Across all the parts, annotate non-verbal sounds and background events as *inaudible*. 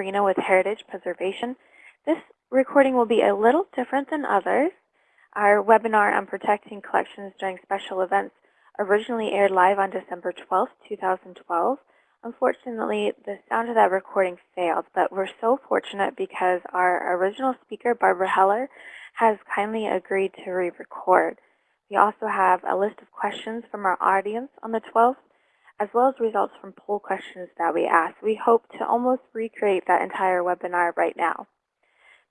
With Heritage Preservation. This recording will be a little different than others. Our webinar on protecting collections during special events originally aired live on December 12, 2012. Unfortunately, the sound of that recording failed, but we're so fortunate because our original speaker, Barbara Heller, has kindly agreed to re-record. We also have a list of questions from our audience on the 12th as well as results from poll questions that we asked. We hope to almost recreate that entire webinar right now.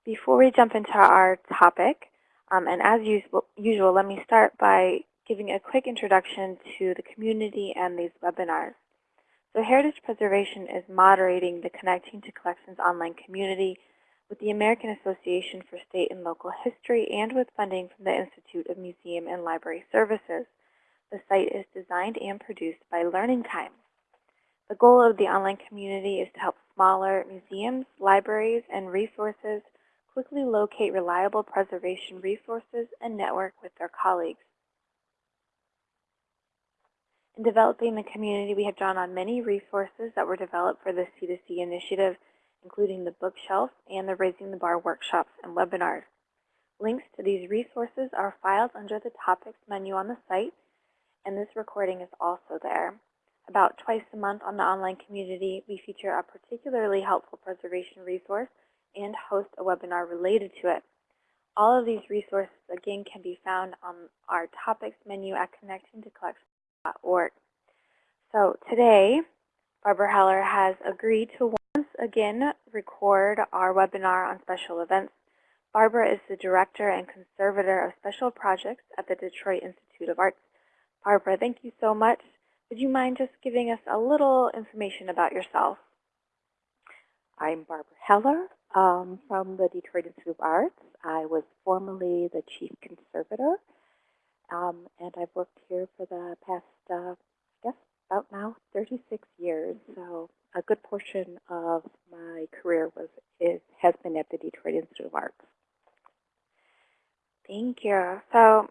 Before we jump into our topic, um, and as usual, usual, let me start by giving a quick introduction to the community and these webinars. So Heritage Preservation is moderating the Connecting to Collections online community with the American Association for State and Local History and with funding from the Institute of Museum and Library Services. The site is designed and produced by Learning Time. The goal of the online community is to help smaller museums, libraries, and resources quickly locate reliable preservation resources and network with their colleagues. In developing the community, we have drawn on many resources that were developed for the C2C initiative, including the bookshelf and the Raising the Bar workshops and webinars. Links to these resources are filed under the Topics menu on the site and this recording is also there. About twice a month on the online community, we feature a particularly helpful preservation resource and host a webinar related to it. All of these resources, again, can be found on our topics menu at connectingtocollections.org. So today, Barbara Heller has agreed to once again record our webinar on special events. Barbara is the Director and Conservator of Special Projects at the Detroit Institute of Arts. Barbara, thank you so much. Would you mind just giving us a little information about yourself? I'm Barbara Heller um, from the Detroit Institute of Arts. I was formerly the chief conservator, um, and I've worked here for the past, uh, I guess, about now 36 years. So a good portion of my career was is has been at the Detroit Institute of Arts. Thank you. So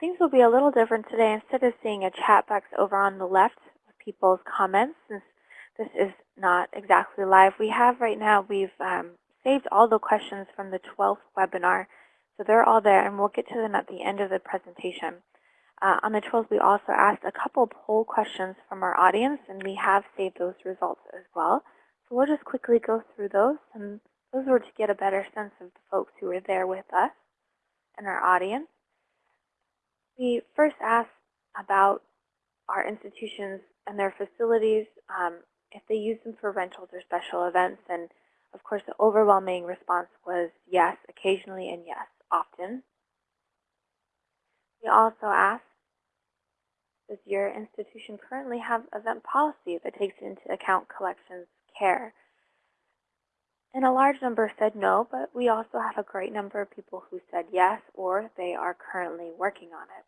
Things will be a little different today. Instead of seeing a chat box over on the left with people's comments, since this is not exactly live, we have right now, we've um, saved all the questions from the 12th webinar. So they're all there, and we'll get to them at the end of the presentation. Uh, on the 12th, we also asked a couple poll questions from our audience, and we have saved those results as well. So we'll just quickly go through those, and those were to get a better sense of the folks who were there with us and our audience. We first asked about our institutions and their facilities, um, if they use them for rentals or special events. And of course, the overwhelming response was yes, occasionally, and yes, often. We also asked, does your institution currently have event policy that takes into account collections care? And a large number said no, but we also have a great number of people who said yes or they are currently working on it.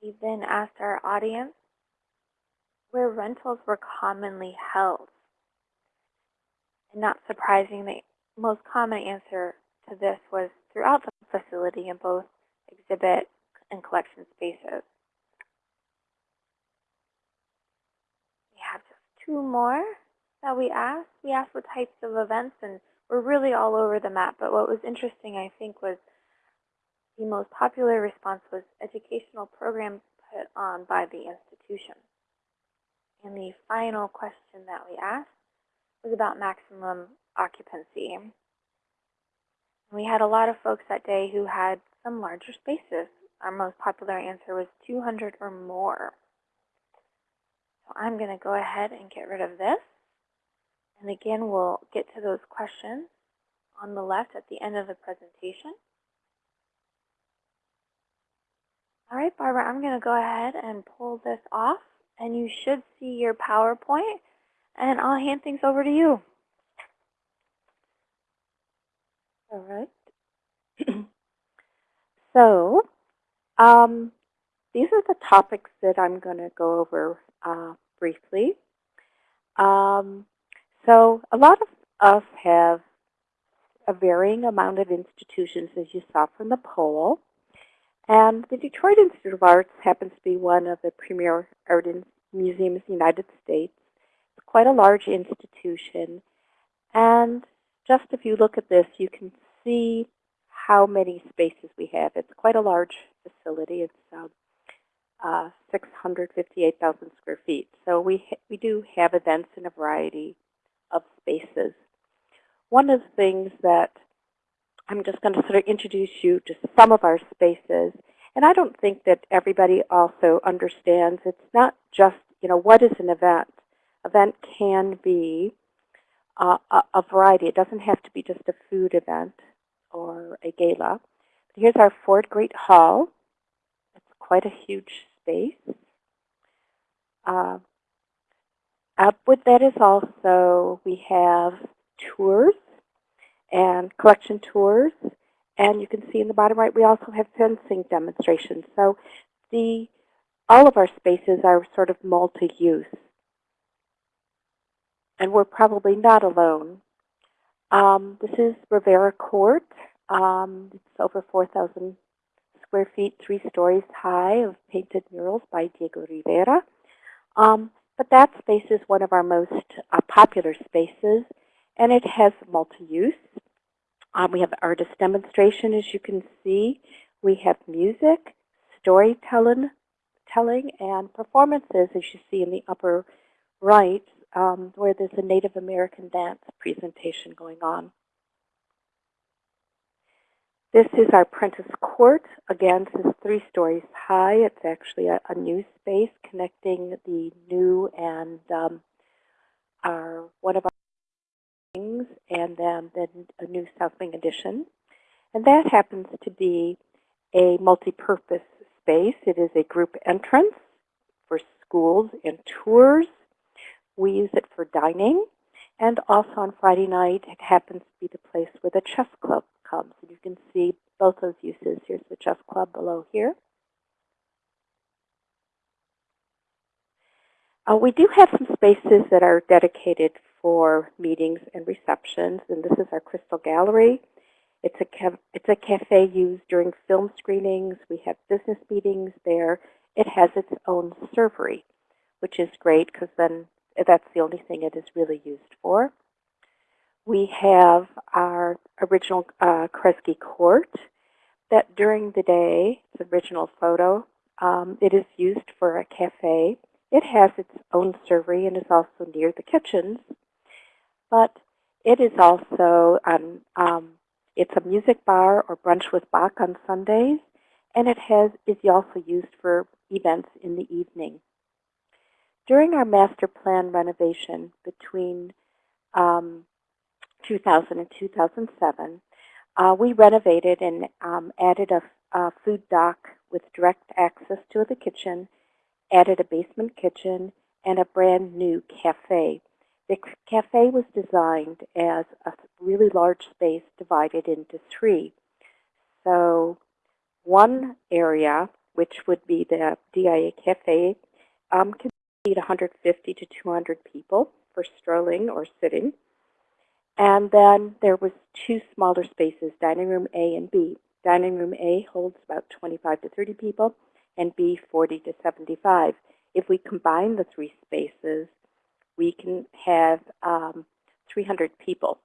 We then asked our audience where rentals were commonly held. And not surprising, the most common answer to this was throughout the facility in both exhibit and collection spaces. We have just two more that we asked. We asked what types of events, and we're really all over the map. But what was interesting, I think, was the most popular response was educational programs put on by the institution. And the final question that we asked was about maximum occupancy. We had a lot of folks that day who had some larger spaces. Our most popular answer was 200 or more. So I'm going to go ahead and get rid of this. And again, we'll get to those questions on the left at the end of the presentation. All right, Barbara, I'm going to go ahead and pull this off, and you should see your PowerPoint, and I'll hand things over to you. All right. *clears throat* so, um, these are the topics that I'm going to go over uh, briefly. Um, so, a lot of us have a varying amount of institutions, as you saw from the poll. And the Detroit Institute of Arts happens to be one of the premier art museums in the United States. It's quite a large institution. And just if you look at this, you can see how many spaces we have. It's quite a large facility. It's um, uh, 658,000 square feet. So we, we do have events in a variety of spaces. One of the things that I'm just going to sort of introduce you to some of our spaces. And I don't think that everybody also understands it's not just, you know, what is an event? Event can be uh, a, a variety. It doesn't have to be just a food event or a gala. Here's our Ford Great Hall. It's quite a huge space. Uh, up with that is also, we have tours and collection tours. And you can see in the bottom right, we also have fencing demonstrations. So the all of our spaces are sort of multi-use. And we're probably not alone. Um, this is Rivera Court. Um, it's over 4,000 square feet, three stories high of painted murals by Diego Rivera. Um, but that space is one of our most uh, popular spaces, and it has multi-use. Um, we have artist demonstration, as you can see. We have music, storytelling, telling, and performances, as you see in the upper right, um, where there's a Native American dance presentation going on. This is our Prentis Court. Again, this is three stories high. It's actually a, a new space connecting the new and um, our one of our wings and then, then a new South Wing addition. And that happens to be a multi-purpose space. It is a group entrance for schools and tours. We use it for dining. And also on Friday night, it happens to be the place where the chess club And you can see both those uses. Here's the chess club below here. Uh, we do have some spaces that are dedicated for meetings and receptions, and this is our Crystal Gallery. It's a, it's a cafe used during film screenings. We have business meetings there. It has its own servery, which is great because then that's the only thing it is really used for. We have our original uh, Kresge Court that during the day, it's original photo, um, it is used for a cafe. It has its own servery and is also near the kitchens but it is also um, um, it's a music bar or brunch with Bach on Sundays, and it has is also used for events in the evening. During our master plan renovation between um, 2000 and 2007, uh, we renovated and um, added a, a food dock with direct access to the kitchen, added a basement kitchen, and a brand new cafe the cafe was designed as a really large space divided into three. So one area, which would be the DIA Cafe, um, can seat 150 to 200 people for strolling or sitting. And then there was two smaller spaces, dining room A and B. Dining room A holds about 25 to 30 people, and B 40 to 75. If we combine the three spaces, we can have um, 300 people.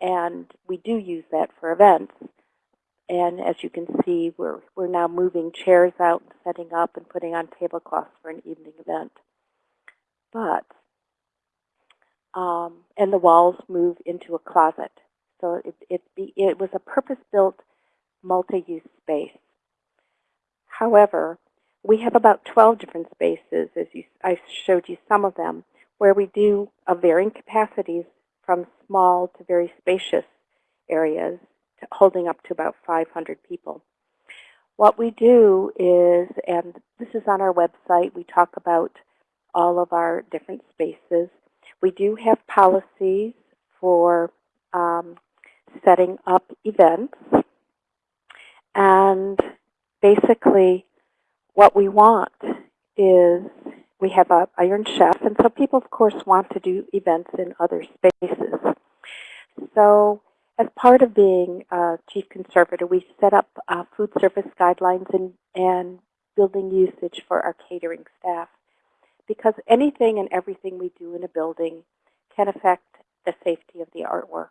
And we do use that for events. And as you can see, we're, we're now moving chairs out setting up and putting on tablecloths for an evening event. But, um, and the walls move into a closet. So it, it, it was a purpose-built multi-use space. However, we have about 12 different spaces, as you, I showed you some of them, where we do of varying capacities from small to very spacious areas, to holding up to about 500 people. What we do is, and this is on our website, we talk about all of our different spaces. We do have policies for um, setting up events. And basically, what we want is we have a Iron Chef, and so people, of course, want to do events in other spaces. So as part of being uh, chief conservator, we set up uh, food service guidelines and, and building usage for our catering staff. Because anything and everything we do in a building can affect the safety of the artwork.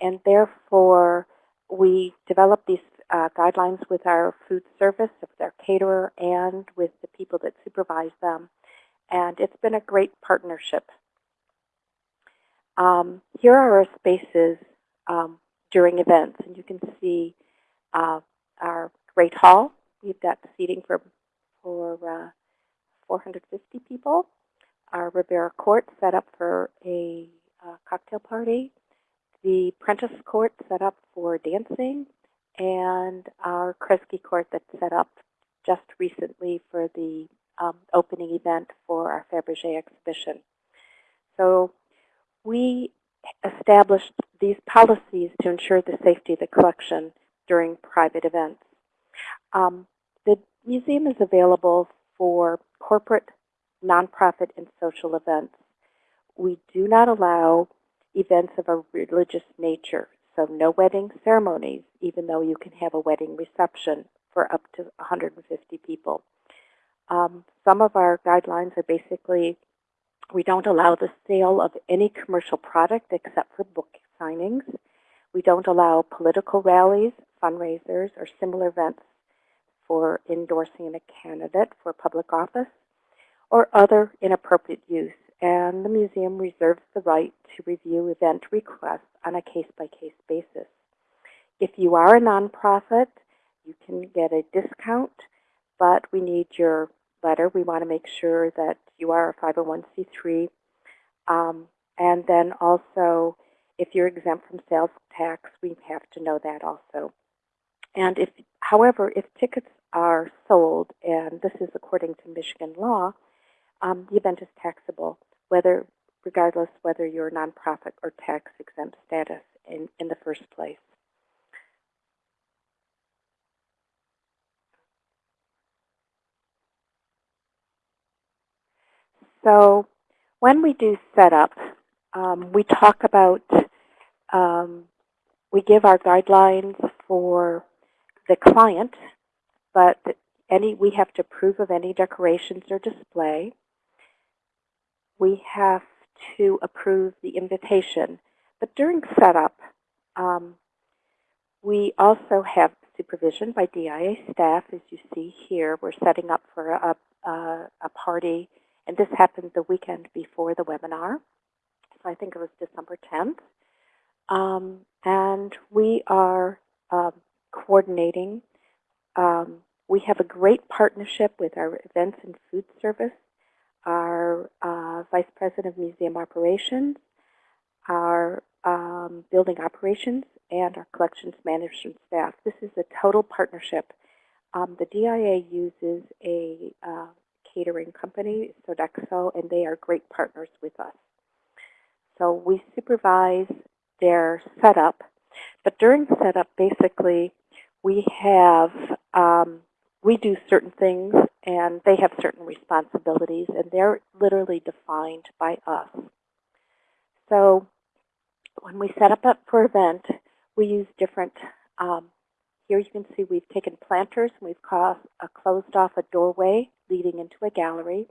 And therefore, we develop these uh, guidelines with our food service, with our caterer, and with the people that supervise them. And it's been a great partnership. Um, here are our spaces um, during events, and you can see uh, our great hall. We've got seating for for uh, 450 people. Our Rivera Court set up for a uh, cocktail party. The Prentis Court set up for dancing, and our Kresge Court that's set up just recently for the um, opening event for our Fabergé exhibition. So we established these policies to ensure the safety of the collection during private events. Um, the museum is available for corporate, nonprofit, and social events. We do not allow events of a religious nature, so no wedding ceremonies, even though you can have a wedding reception for up to 150 people. Um, some of our guidelines are basically we don't allow the sale of any commercial product except for book signings. We don't allow political rallies, fundraisers, or similar events for endorsing a candidate for public office or other inappropriate use. And the museum reserves the right to review event requests on a case-by-case -case basis. If you are a nonprofit, you can get a discount, but we need your letter. We want to make sure that you are a 501c3. Um, and then also, if you're exempt from sales tax, we have to know that also. And if, however, if tickets are sold, and this is according to Michigan law, um, the event is taxable, whether regardless whether you're nonprofit or tax exempt status in, in the first place. So when we do setup, um, we talk about, um, we give our guidelines for the client, but any we have to approve of any decorations or display. We have to approve the invitation. But during setup, um, we also have supervision by DIA staff, as you see here. We're setting up for a, a, a party and this happened the weekend before the webinar. So I think it was December 10th. Um, and we are um, coordinating. Um, we have a great partnership with our events and food service, our uh, Vice President of Museum Operations, our um, building operations, and our collections management staff. This is a total partnership. Um, the DIA uses a uh, catering company, Sodexo, and they are great partners with us. So we supervise their setup, but during setup, basically, we have, um, we do certain things and they have certain responsibilities and they're literally defined by us. So when we set up for event, we use different um, here you can see we've taken planters and we've uh, closed off a doorway leading into a gallery.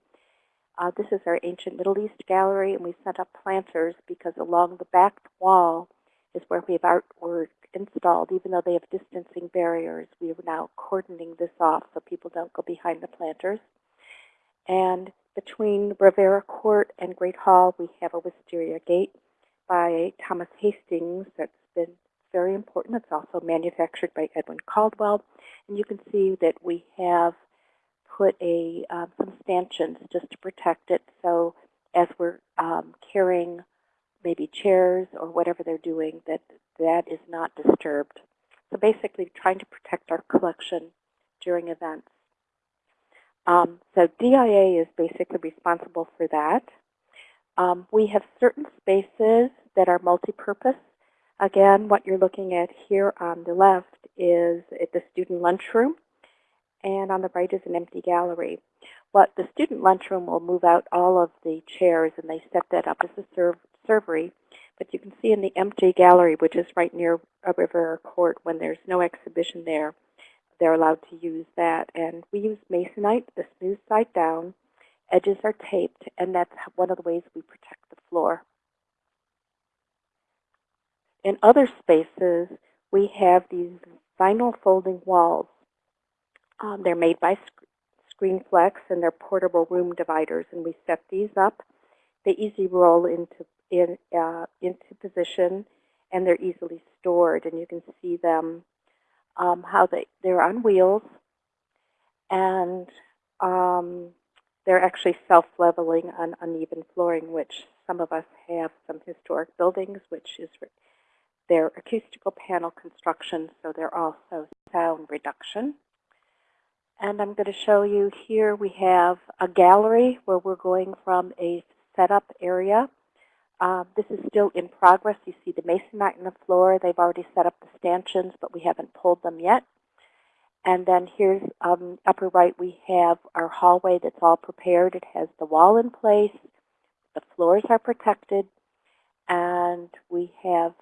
Uh, this is our ancient Middle East gallery, and we set up planters because along the back wall is where we have artwork installed. Even though they have distancing barriers, we are now cordoning this off so people don't go behind the planters. And between Rivera Court and Great Hall, we have a wisteria gate by Thomas Hastings that's been very important. It's also manufactured by Edwin Caldwell. And you can see that we have put a um, some stanchions just to protect it. So as we're um, carrying maybe chairs or whatever they're doing, that that is not disturbed. So basically trying to protect our collection during events. Um, so DIA is basically responsible for that. Um, we have certain spaces that are multi-purpose. Again, what you're looking at here on the left is the student lunchroom, and on the right is an empty gallery. What the student lunchroom will move out all of the chairs, and they set that up as a serv servery. But you can see in the empty gallery, which is right near a Rivera Court, when there's no exhibition there, they're allowed to use that. And we use masonite, the smooth side down, edges are taped, and that's one of the ways we protect the floor. In other spaces, we have these vinyl folding walls. Um, they're made by Sc- ScreenFlex, and they're portable room dividers, and we set these up. They easily roll into in uh, into position, and they're easily stored, and you can see them um, how they they're on wheels, and um, they're actually self-leveling on uneven flooring, which some of us have some historic buildings, which is their acoustical panel construction, so they're also sound reduction. And I'm going to show you here we have a gallery where we're going from a setup area. Uh, this is still in progress. You see the masonite in the floor. They've already set up the stanchions, but we haven't pulled them yet. And then here's um, upper right, we have our hallway that's all prepared. It has the wall in place. The floors are protected. And we have